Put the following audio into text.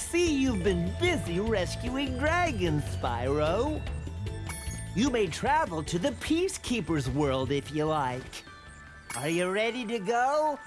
see you've been busy rescuing dragons, Spyro. You may travel to the Peacekeeper's world if you like. Are you ready to go?